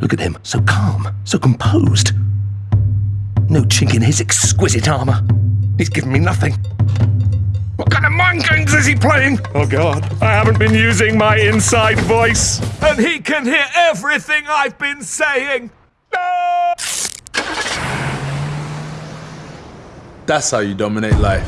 Look at him, so calm, so composed. No chink in his exquisite armor. He's given me nothing. What kind of mind games is he playing? Oh god, I haven't been using my inside voice. And he can hear everything I've been saying. That's how you dominate life.